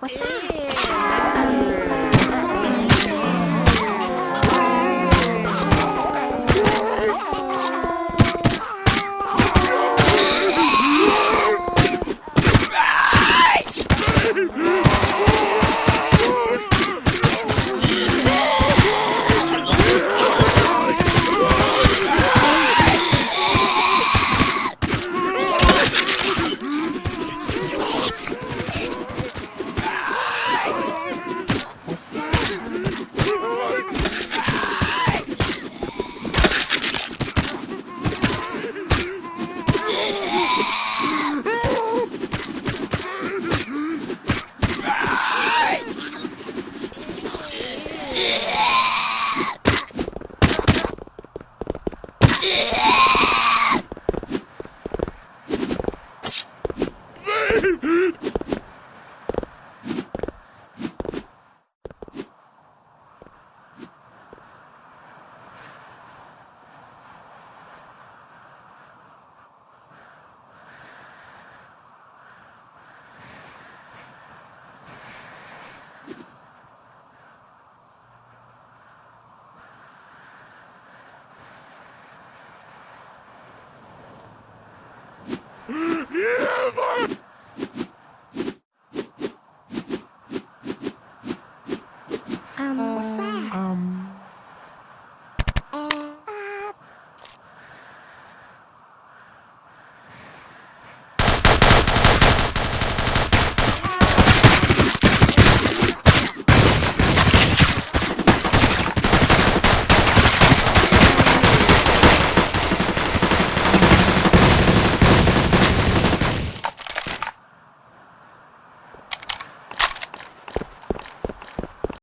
我下去。Nein!